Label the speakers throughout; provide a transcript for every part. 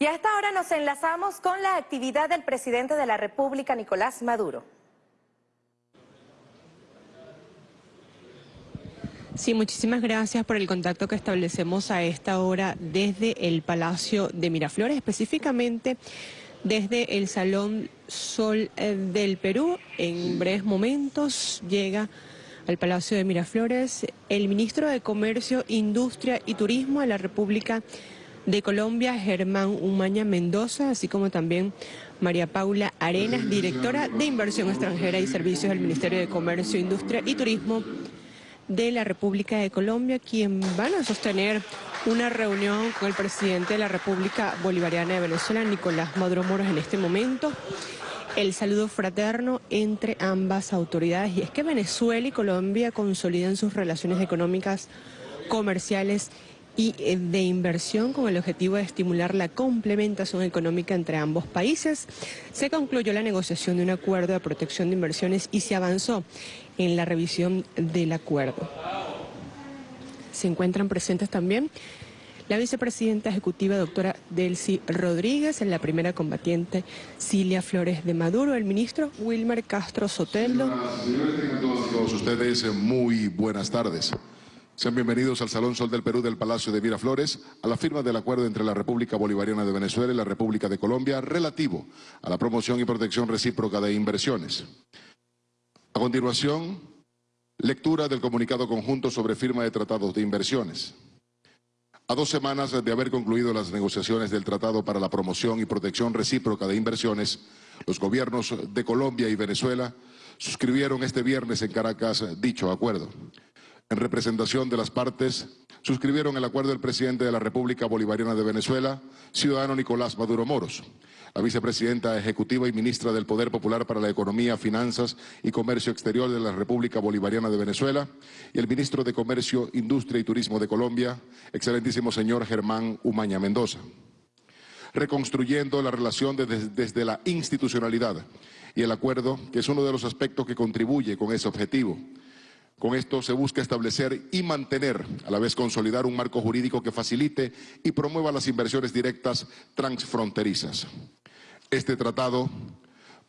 Speaker 1: Y a esta hora nos enlazamos con la actividad del presidente de la República, Nicolás Maduro.
Speaker 2: Sí, muchísimas gracias por el contacto que establecemos a esta hora desde el Palacio de Miraflores, específicamente desde el Salón Sol eh, del Perú. En breves momentos llega al Palacio de Miraflores el ministro de Comercio, Industria y Turismo de la República de Colombia, Germán Umaña Mendoza, así como también María Paula Arenas, directora de Inversión Extranjera y Servicios del Ministerio de Comercio, Industria y Turismo de la República de Colombia, quien van a sostener una reunión con el presidente de la República Bolivariana de Venezuela, Nicolás Maduro Moros, en este momento. El saludo fraterno entre ambas autoridades. Y es que Venezuela y Colombia consolidan sus relaciones económicas, comerciales eh, de inversión con el objetivo de estimular la complementación económica entre ambos países. Se concluyó la negociación de un acuerdo de protección de inversiones y se avanzó en la revisión del acuerdo. Se encuentran presentes también la vicepresidenta ejecutiva doctora Delcy Rodríguez, en la primera combatiente Cilia Flores de Maduro, el ministro Wilmer Castro Sotelo.
Speaker 3: todos ustedes muy buenas tardes. Sean bienvenidos al Salón Sol del Perú del Palacio de Miraflores a la firma del acuerdo entre la República Bolivariana de Venezuela y la República de Colombia relativo a la promoción y protección recíproca de inversiones. A continuación, lectura del comunicado conjunto sobre firma de tratados de inversiones. A dos semanas de haber concluido las negociaciones del Tratado para la Promoción y Protección Recíproca de Inversiones, los gobiernos de Colombia y Venezuela suscribieron este viernes en Caracas dicho acuerdo. En representación de las partes, suscribieron el acuerdo del presidente de la República Bolivariana de Venezuela, ciudadano Nicolás Maduro Moros, la vicepresidenta ejecutiva y ministra del Poder Popular para la Economía, Finanzas y Comercio Exterior de la República Bolivariana de Venezuela y el ministro de Comercio, Industria y Turismo de Colombia, excelentísimo señor Germán Umaña Mendoza. Reconstruyendo la relación desde la institucionalidad y el acuerdo, que es uno de los aspectos que contribuye con ese objetivo con esto se busca establecer y mantener, a la vez consolidar un marco jurídico que facilite y promueva las inversiones directas transfronterizas. Este tratado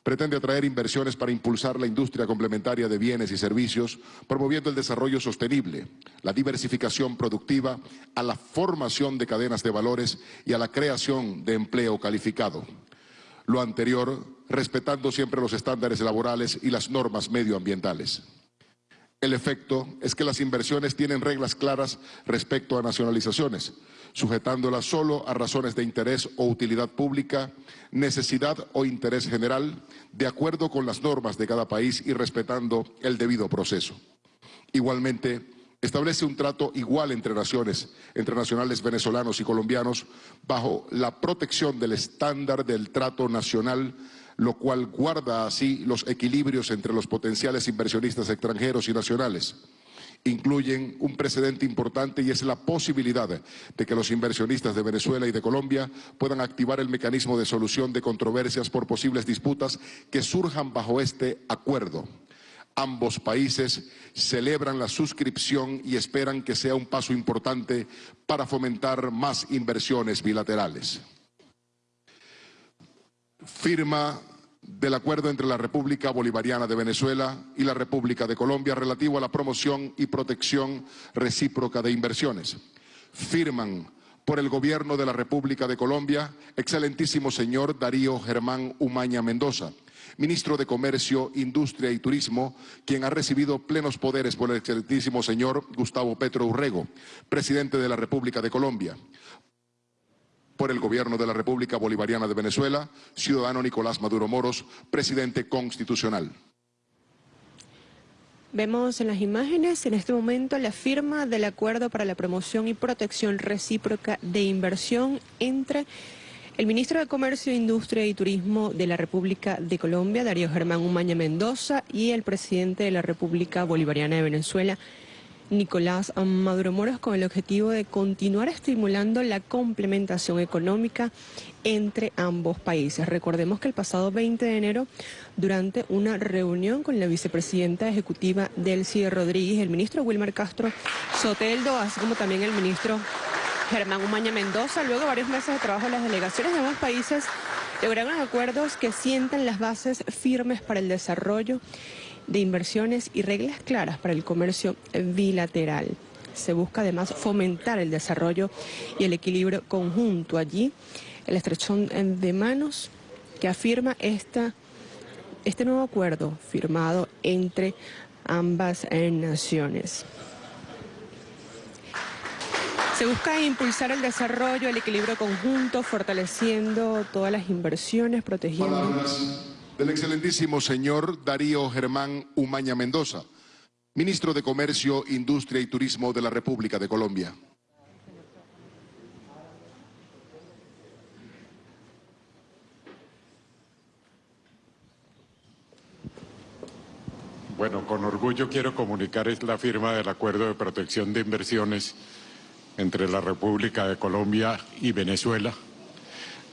Speaker 3: pretende atraer inversiones para impulsar la industria complementaria de bienes y servicios, promoviendo el desarrollo sostenible, la diversificación productiva, a la formación de cadenas de valores y a la creación de empleo calificado. Lo anterior, respetando siempre los estándares laborales y las normas medioambientales. El efecto es que las inversiones tienen reglas claras respecto a nacionalizaciones, sujetándolas solo a razones de interés o utilidad pública, necesidad o interés general, de acuerdo con las normas de cada país y respetando el debido proceso. Igualmente, establece un trato igual entre naciones, entre nacionales venezolanos y colombianos, bajo la protección del estándar del trato nacional lo cual guarda así los equilibrios entre los potenciales inversionistas extranjeros y nacionales. Incluyen un precedente importante y es la posibilidad de que los inversionistas de Venezuela y de Colombia puedan activar el mecanismo de solución de controversias por posibles disputas que surjan bajo este acuerdo. Ambos países celebran la suscripción y esperan que sea un paso importante para fomentar más inversiones bilaterales. Firma del acuerdo entre la República Bolivariana de Venezuela y la República de Colombia relativo a la promoción y protección recíproca de inversiones. Firman por el gobierno de la República de Colombia, excelentísimo señor Darío Germán Umaña Mendoza, ministro de Comercio, Industria y Turismo, quien ha recibido plenos poderes por el excelentísimo señor Gustavo Petro Urrego, presidente de la República de Colombia por el Gobierno de la República Bolivariana de Venezuela, ciudadano Nicolás Maduro Moros, presidente constitucional.
Speaker 2: Vemos en las imágenes en este momento la firma del acuerdo para la promoción y protección recíproca de inversión entre el ministro de Comercio, Industria y Turismo de la República de Colombia, Darío Germán Umaña Mendoza, y el presidente de la República Bolivariana de Venezuela, Nicolás Maduro Moros con el objetivo de continuar estimulando la complementación económica entre ambos países. Recordemos que el pasado 20 de enero, durante una reunión con la vicepresidenta ejecutiva Delcy Rodríguez, el ministro Wilmer Castro Soteldo, así como también el ministro Germán Umaña Mendoza. Luego varios meses de trabajo, las delegaciones de ambos países lograron acuerdos que sientan las bases firmes para el desarrollo de inversiones y reglas claras para el comercio bilateral. Se busca además fomentar el desarrollo y el equilibrio conjunto allí, el estrechón de manos que afirma este nuevo acuerdo firmado entre ambas naciones. Se busca impulsar el desarrollo, el equilibrio conjunto, fortaleciendo todas las inversiones, protegiendo...
Speaker 3: Palabras del excelentísimo señor Darío Germán Umaña Mendoza, ministro de Comercio, Industria y Turismo de la República de Colombia.
Speaker 4: Bueno, con orgullo quiero comunicar la firma del Acuerdo de Protección de Inversiones entre la República de Colombia y Venezuela.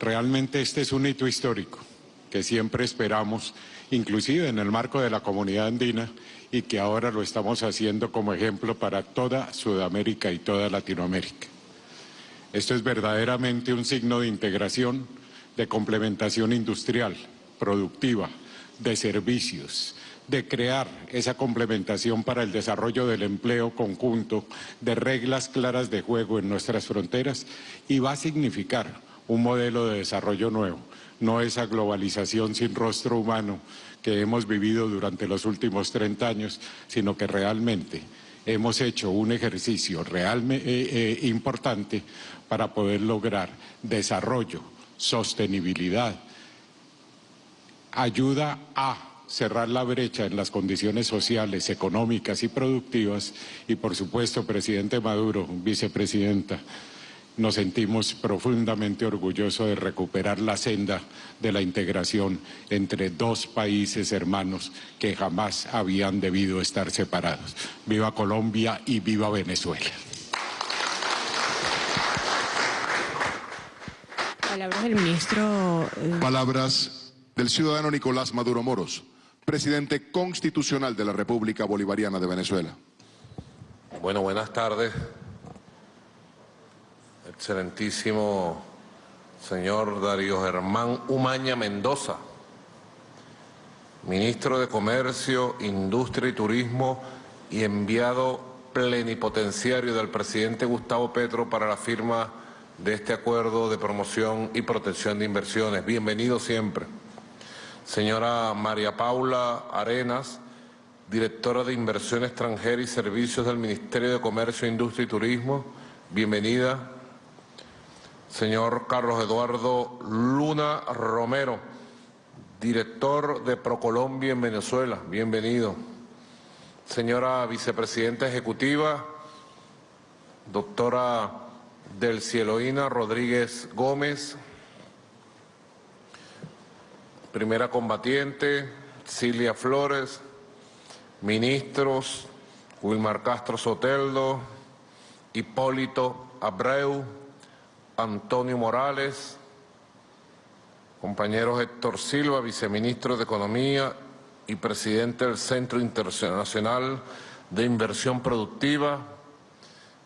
Speaker 4: Realmente este es un hito histórico que siempre esperamos, inclusive en el marco de la comunidad andina, y que ahora lo estamos haciendo como ejemplo para toda Sudamérica y toda Latinoamérica. Esto es verdaderamente un signo de integración, de complementación industrial, productiva, de servicios, de crear esa complementación para el desarrollo del empleo conjunto, de reglas claras de juego en nuestras fronteras y va a significar un modelo de desarrollo nuevo, no esa globalización sin rostro humano que hemos vivido durante los últimos 30 años, sino que realmente hemos hecho un ejercicio realmente eh, eh, importante para poder lograr desarrollo, sostenibilidad, ayuda a cerrar la brecha en las condiciones sociales, económicas y productivas y por supuesto, presidente Maduro, vicepresidenta, nos sentimos profundamente orgullosos de recuperar la senda de la integración entre dos países hermanos que jamás habían debido estar separados. Viva Colombia y viva Venezuela.
Speaker 2: Palabras del ministro.
Speaker 3: Eh, Palabras del ciudadano Nicolás Maduro Moros presidente constitucional de la República Bolivariana de Venezuela.
Speaker 5: Bueno, buenas tardes. Excelentísimo señor Darío Germán Umaña Mendoza, ministro de Comercio, Industria y Turismo y enviado plenipotenciario del presidente Gustavo Petro para la firma de este acuerdo de promoción y protección de inversiones. Bienvenido siempre señora María Paula Arenas, directora de Inversión Extranjera y Servicios del Ministerio de Comercio, Industria y Turismo, bienvenida. Señor Carlos Eduardo Luna Romero, director de Procolombia en Venezuela, bienvenido. Señora Vicepresidenta Ejecutiva, doctora Del Cieloína Rodríguez Gómez, primera combatiente, Cilia Flores, ministros, Wilmar Castro Soteldo, Hipólito Abreu, Antonio Morales, compañeros Héctor Silva, viceministro de Economía y presidente del Centro Internacional de Inversión Productiva,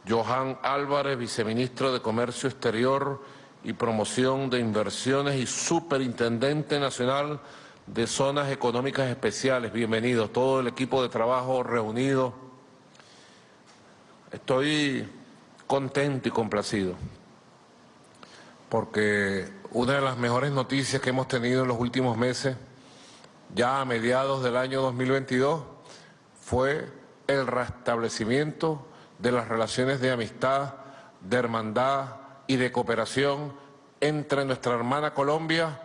Speaker 5: Johan Álvarez, viceministro de Comercio Exterior y Promoción de Inversiones y Superintendente Nacional de Zonas Económicas Especiales. Bienvenidos, todo el equipo de trabajo reunido. Estoy contento y complacido porque una de las mejores noticias que hemos tenido en los últimos meses, ya a mediados del año 2022, fue el restablecimiento de las relaciones de amistad, de hermandad, y de cooperación entre nuestra hermana Colombia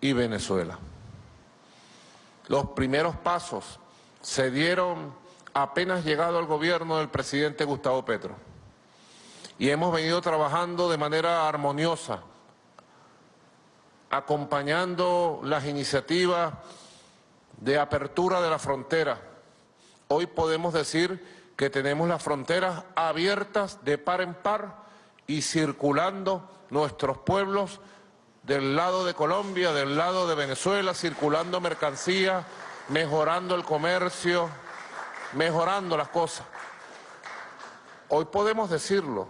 Speaker 5: y Venezuela. Los primeros pasos se dieron apenas llegado al gobierno del presidente Gustavo Petro y hemos venido trabajando de manera armoniosa, acompañando las iniciativas de apertura de la frontera. Hoy podemos decir que tenemos las fronteras abiertas de par en par y circulando nuestros pueblos del lado de Colombia, del lado de Venezuela, circulando mercancía, mejorando el comercio, mejorando las cosas. Hoy podemos decirlo,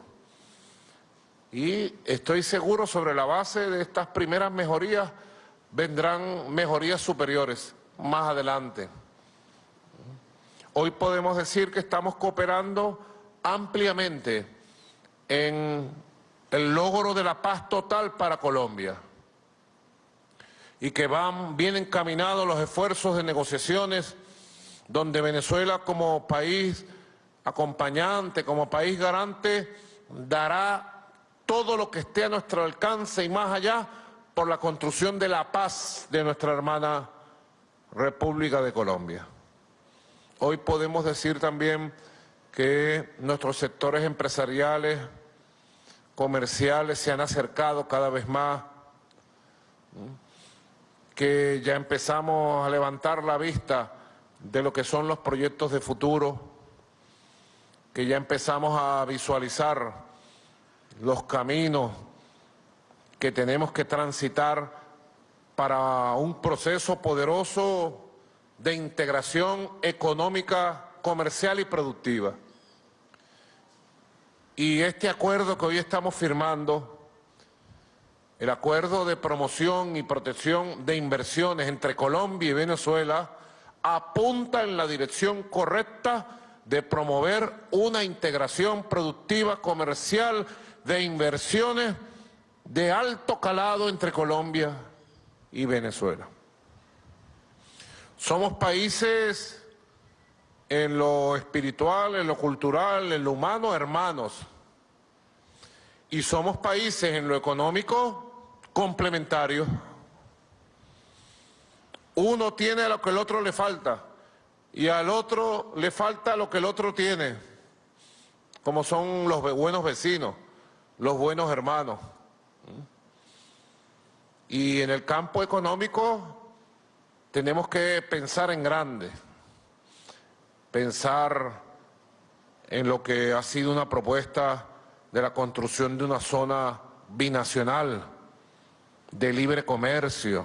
Speaker 5: Y estoy seguro sobre la base de estas primeras mejorías vendrán mejorías superiores más adelante. Hoy podemos decir que estamos cooperando ampliamente en el logro de la paz total para Colombia y que van bien encaminados los esfuerzos de negociaciones donde Venezuela como país acompañante, como país garante, dará todo lo que esté a nuestro alcance y más allá por la construcción de la paz de nuestra hermana República de Colombia. Hoy podemos decir también que nuestros sectores empresariales, comerciales se han acercado cada vez más, que ya empezamos a levantar la vista de lo que son los proyectos de futuro, que ya empezamos a visualizar los caminos que tenemos que transitar para un proceso poderoso de integración económica, comercial y productiva. Y este acuerdo que hoy estamos firmando, el acuerdo de promoción y protección de inversiones entre Colombia y Venezuela, apunta en la dirección correcta de promover una integración productiva, comercial, de inversiones de alto calado entre Colombia y Venezuela. Somos países en lo espiritual, en lo cultural, en lo humano, hermanos. Y somos países en lo económico complementarios. Uno tiene lo que el otro le falta y al otro le falta lo que el otro tiene, como son los buenos vecinos, los buenos hermanos. Y en el campo económico tenemos que pensar en grande, pensar en lo que ha sido una propuesta de la construcción de una zona binacional, de libre comercio,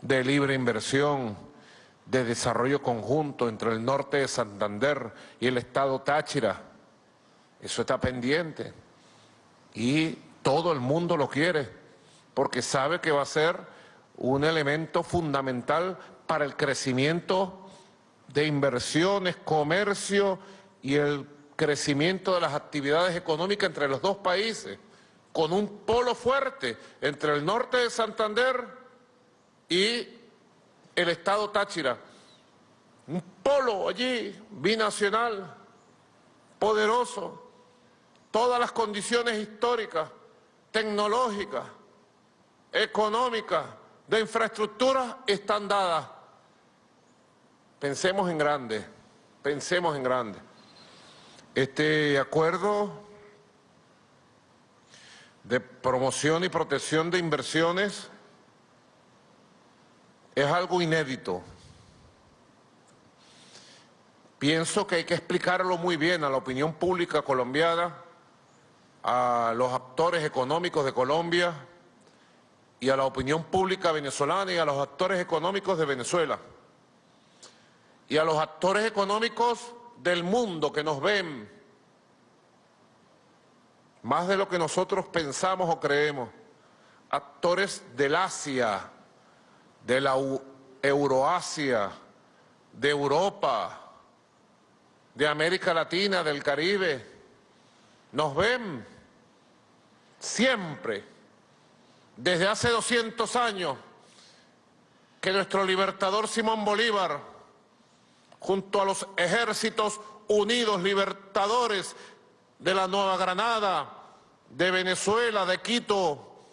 Speaker 5: de libre inversión, de desarrollo conjunto entre el norte de Santander y el estado Táchira. Eso está pendiente y todo el mundo lo quiere porque sabe que va a ser un elemento fundamental para el crecimiento de inversiones, comercio y el crecimiento de las actividades económicas entre los dos países, con un polo fuerte entre el norte de Santander y el estado Táchira. Un polo allí, binacional, poderoso, todas las condiciones históricas, tecnológicas, económicas, de infraestructura están dadas. Pensemos en grande, pensemos en grande. Este acuerdo de promoción y protección de inversiones es algo inédito. Pienso que hay que explicarlo muy bien a la opinión pública colombiana, a los actores económicos de Colombia, y a la opinión pública venezolana y a los actores económicos de Venezuela y a los actores económicos del mundo que nos ven más de lo que nosotros pensamos o creemos, actores del Asia, de la Euroasia, de Europa, de América Latina, del Caribe, nos ven siempre desde hace 200 años que nuestro libertador Simón Bolívar, junto a los ejércitos unidos libertadores de la Nueva Granada, de Venezuela, de Quito,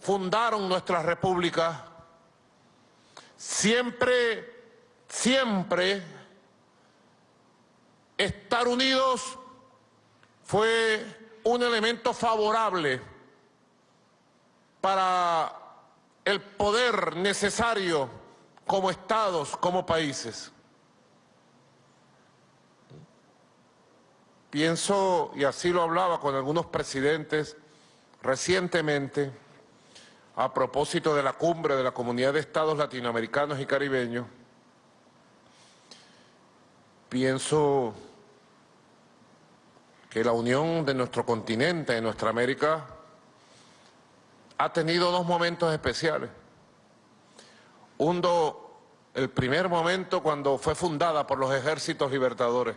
Speaker 5: fundaron nuestra república. Siempre, siempre, estar unidos fue un elemento favorable para el poder necesario como estados, como países. Pienso, y así lo hablaba con algunos presidentes recientemente, a propósito de la cumbre de la Comunidad de Estados Latinoamericanos y Caribeños, pienso que la unión de nuestro continente, de nuestra América, ha tenido dos momentos especiales. Uno, el primer momento cuando fue fundada por los ejércitos libertadores,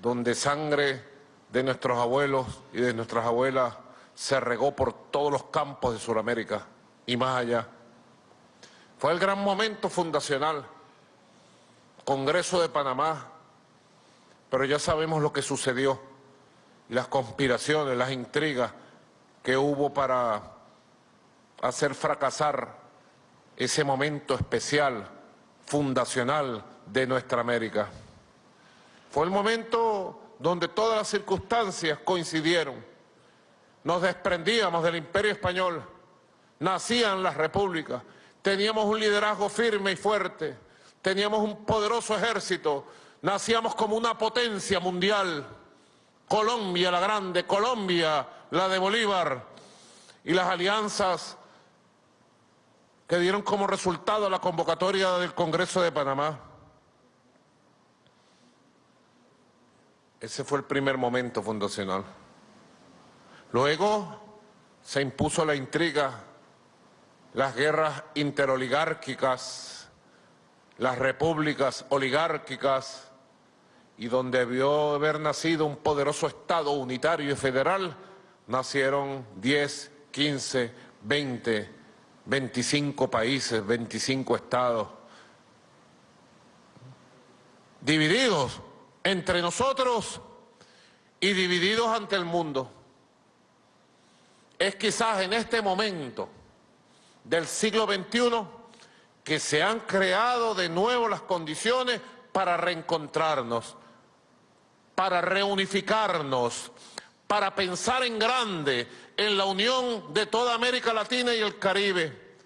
Speaker 5: donde sangre de nuestros abuelos y de nuestras abuelas se regó por todos los campos de Sudamérica y más allá. Fue el gran momento fundacional, Congreso de Panamá, pero ya sabemos lo que sucedió, las conspiraciones, las intrigas que hubo para hacer fracasar ese momento especial, fundacional de nuestra América. Fue el momento donde todas las circunstancias coincidieron. Nos desprendíamos del imperio español, nacían las repúblicas, teníamos un liderazgo firme y fuerte, teníamos un poderoso ejército, nacíamos como una potencia mundial. Colombia la grande, Colombia la de Bolívar y las alianzas que dieron como resultado la convocatoria del Congreso de Panamá. Ese fue el primer momento fundacional. Luego se impuso la intriga, las guerras interoligárquicas, las repúblicas oligárquicas, y donde debió haber nacido un poderoso Estado unitario y federal, nacieron 10, 15, 20, 25 países, 25 estados, divididos entre nosotros y divididos ante el mundo. Es quizás en este momento del siglo XXI que se han creado de nuevo las condiciones para reencontrarnos, para reunificarnos, para pensar en grande, en la unión de toda América Latina y el Caribe.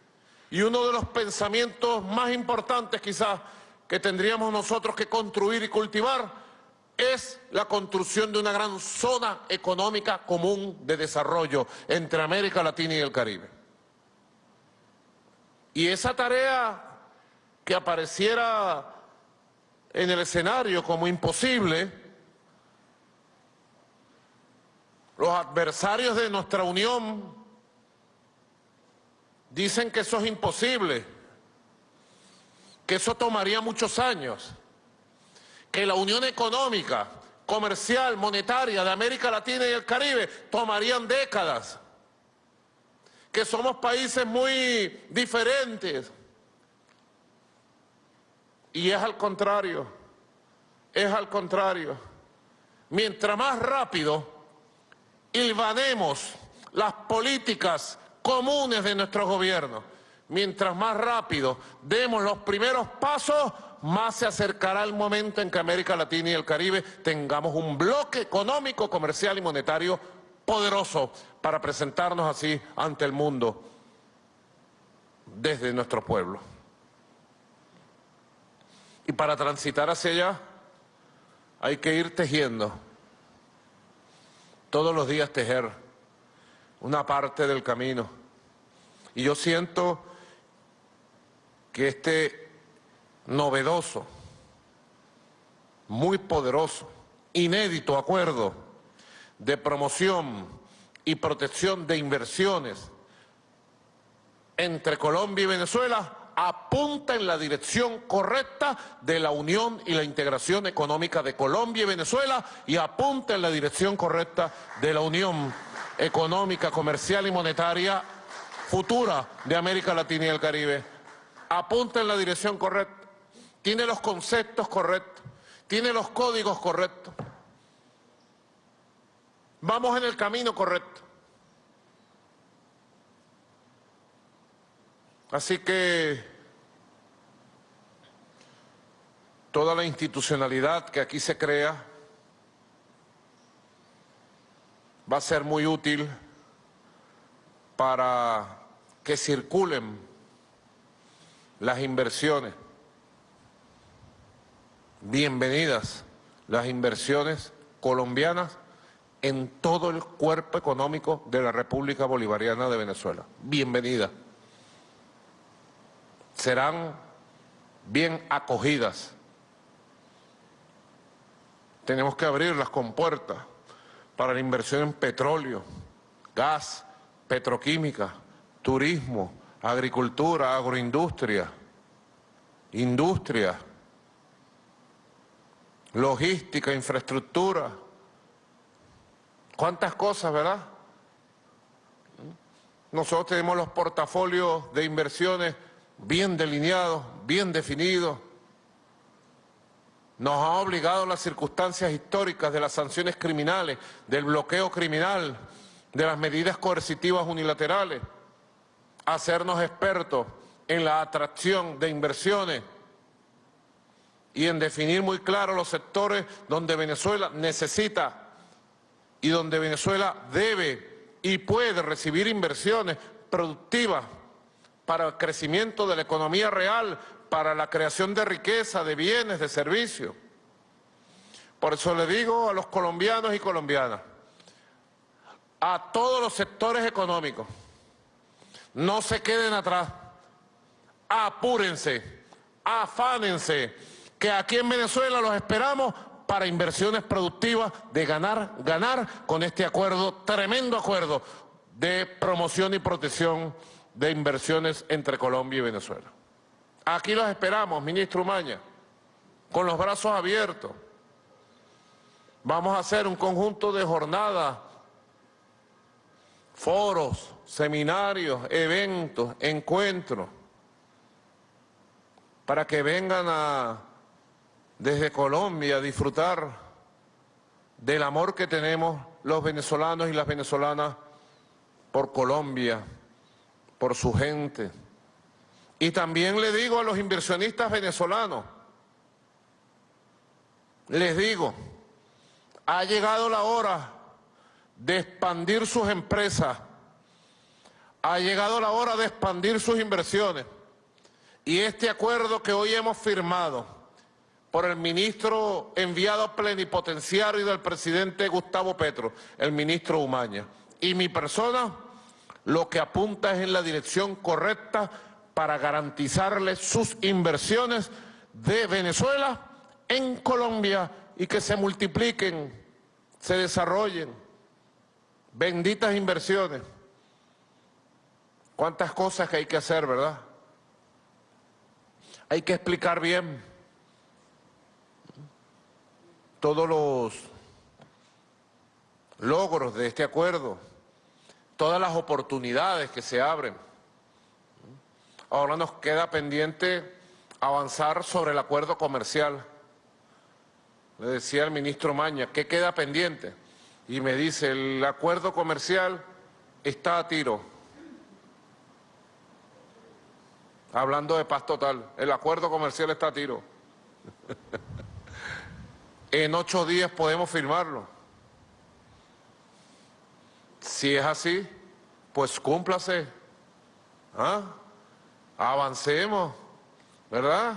Speaker 5: Y uno de los pensamientos más importantes quizás que tendríamos nosotros que construir y cultivar es la construcción de una gran zona económica común de desarrollo entre América Latina y el Caribe. Y esa tarea que apareciera en el escenario como imposible, los adversarios de nuestra unión dicen que eso es imposible, que eso tomaría muchos años que la unión económica, comercial, monetaria de América Latina y el Caribe tomarían décadas, que somos países muy diferentes. Y es al contrario, es al contrario. Mientras más rápido hilvanemos las políticas comunes de nuestro gobierno, mientras más rápido demos los primeros pasos, más se acercará el momento en que América Latina y el Caribe tengamos un bloque económico, comercial y monetario poderoso para presentarnos así ante el mundo desde nuestro pueblo. Y para transitar hacia allá hay que ir tejiendo, todos los días tejer una parte del camino. Y yo siento que este novedoso, muy poderoso, inédito acuerdo de promoción y protección de inversiones entre Colombia y Venezuela apunta en la dirección correcta de la unión y la integración económica de Colombia y Venezuela y apunta en la dirección correcta de la unión económica, comercial y monetaria futura de América Latina y el Caribe. Apunta en la dirección correcta tiene los conceptos correctos, tiene los códigos correctos. Vamos en el camino correcto. Así que toda la institucionalidad que aquí se crea va a ser muy útil para que circulen las inversiones bienvenidas las inversiones colombianas en todo el cuerpo económico de la República Bolivariana de Venezuela. Bienvenidas. Serán bien acogidas. Tenemos que abrir las compuertas para la inversión en petróleo, gas, petroquímica, turismo, agricultura, agroindustria, industria, logística, infraestructura. ¿Cuántas cosas, verdad? Nosotros tenemos los portafolios de inversiones bien delineados, bien definidos. Nos ha obligado las circunstancias históricas de las sanciones criminales, del bloqueo criminal, de las medidas coercitivas unilaterales, a hacernos expertos en la atracción de inversiones y en definir muy claro los sectores donde Venezuela necesita y donde Venezuela debe y puede recibir inversiones productivas para el crecimiento de la economía real, para la creación de riqueza, de bienes, de servicios. Por eso le digo a los colombianos y colombianas, a todos los sectores económicos, no se queden atrás, apúrense, afánense, que aquí en Venezuela los esperamos para inversiones productivas de ganar, ganar con este acuerdo, tremendo acuerdo de promoción y protección de inversiones entre Colombia y Venezuela. Aquí los esperamos, ministro Umaña, con los brazos abiertos. Vamos a hacer un conjunto de jornadas, foros, seminarios, eventos, encuentros, para que vengan a, desde Colombia disfrutar del amor que tenemos los venezolanos y las venezolanas por Colombia, por su gente. Y también le digo a los inversionistas venezolanos, les digo, ha llegado la hora de expandir sus empresas, ha llegado la hora de expandir sus inversiones. Y este acuerdo que hoy hemos firmado por el ministro enviado plenipotenciario del presidente Gustavo Petro, el ministro Umaña, y mi persona, lo que apunta es en la dirección correcta para garantizarle sus inversiones de Venezuela en Colombia y que se multipliquen, se desarrollen. Benditas inversiones. Cuántas cosas que hay que hacer, ¿verdad? Hay que explicar bien todos los logros de este acuerdo, todas las oportunidades que se abren. Ahora nos queda pendiente avanzar sobre el acuerdo comercial. Le decía el ministro Maña, ¿qué queda pendiente? Y me dice, el acuerdo comercial está a tiro. Hablando de paz total, el acuerdo comercial está a tiro. en ocho días podemos firmarlo. Si es así, pues cúmplase. ¿Ah? Avancemos, ¿verdad?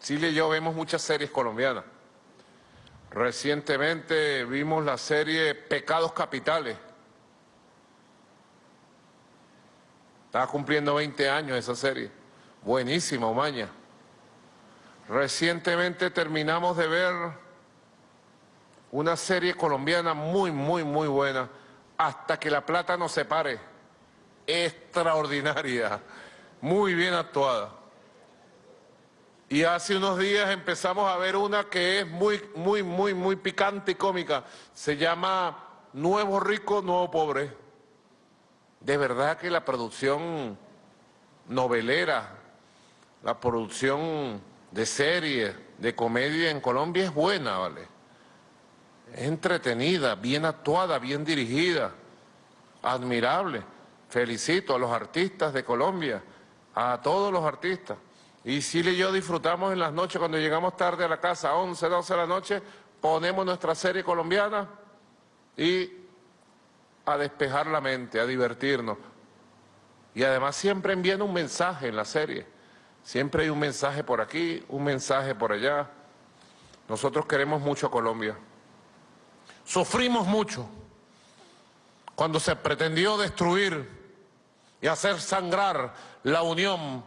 Speaker 5: Chile y yo vemos muchas series colombianas. Recientemente vimos la serie Pecados Capitales. Estaba cumpliendo 20 años esa serie. Buenísima, Omaña. Recientemente terminamos de ver una serie colombiana muy, muy, muy buena, Hasta que la plata nos separe. Extraordinaria, muy bien actuada. Y hace unos días empezamos a ver una que es muy, muy, muy, muy picante y cómica. Se llama Nuevo Rico, Nuevo Pobre. De verdad que la producción novelera, la producción de serie, de comedia en Colombia es buena, ¿vale? Es entretenida, bien actuada, bien dirigida, admirable. Felicito a los artistas de Colombia, a todos los artistas. Y Silvia y yo disfrutamos en las noches, cuando llegamos tarde a la casa, 11, 12 de la noche, ponemos nuestra serie colombiana y a despejar la mente, a divertirnos. Y además siempre envían un mensaje en la serie. Siempre hay un mensaje por aquí, un mensaje por allá. Nosotros queremos mucho a Colombia. Sufrimos mucho cuando se pretendió destruir y hacer sangrar la unión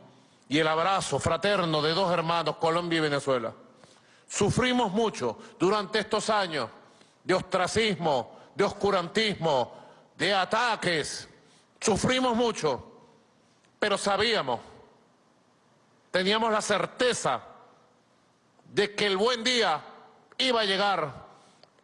Speaker 5: y el abrazo fraterno de dos hermanos, Colombia y Venezuela. Sufrimos mucho durante estos años de ostracismo, de oscurantismo, de ataques. Sufrimos mucho, pero sabíamos, teníamos la certeza de que el buen día iba a llegar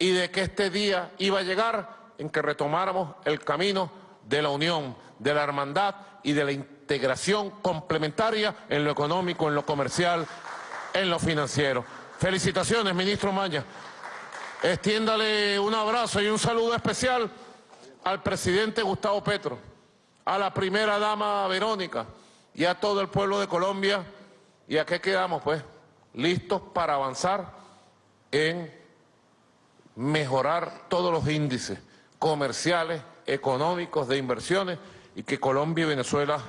Speaker 5: y de que este día iba a llegar en que retomáramos el camino de la unión, de la hermandad y de la integración complementaria en lo económico, en lo comercial, en lo financiero. Felicitaciones, ministro Maña. Extiéndale un abrazo y un saludo especial al presidente Gustavo Petro, a la primera dama Verónica y a todo el pueblo de Colombia. ¿Y a qué quedamos, pues? Listos para avanzar en mejorar todos los índices comerciales, económicos, de inversiones y que Colombia y Venezuela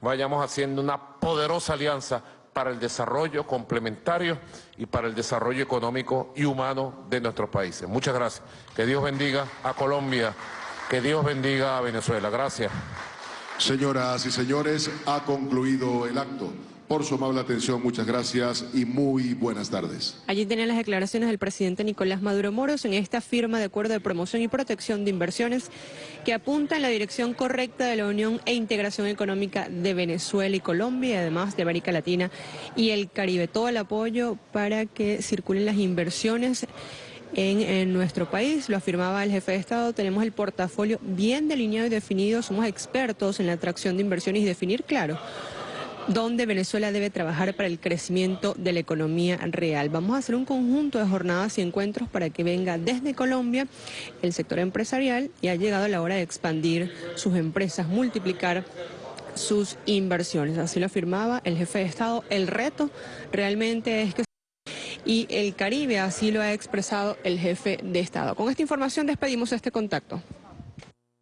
Speaker 5: vayamos haciendo una poderosa alianza para el desarrollo complementario y para el desarrollo económico y humano de nuestros países. Muchas gracias. Que Dios bendiga a Colombia, que Dios bendiga a Venezuela. Gracias.
Speaker 3: Señoras y señores, ha concluido el acto. Por su amable atención, muchas gracias y muy buenas tardes.
Speaker 2: Allí tenían las declaraciones del presidente Nicolás Maduro Moros en esta firma de acuerdo de promoción y protección de inversiones que apunta en la dirección correcta de la unión e integración económica de Venezuela y Colombia además de América Latina y el Caribe. Todo el apoyo para que circulen las inversiones. En, nuestro país, lo afirmaba el jefe de Estado, tenemos el portafolio bien delineado y definido, somos expertos en la atracción de inversiones y definir, claro, donde Venezuela debe trabajar para el crecimiento de la economía real. Vamos a hacer un conjunto de jornadas y encuentros para que venga desde Colombia el sector empresarial y ha llegado la hora de expandir sus empresas, multiplicar sus inversiones. Así lo afirmaba el jefe de Estado. El reto realmente es que y el Caribe, así lo ha expresado el jefe de Estado. Con esta información despedimos este contacto.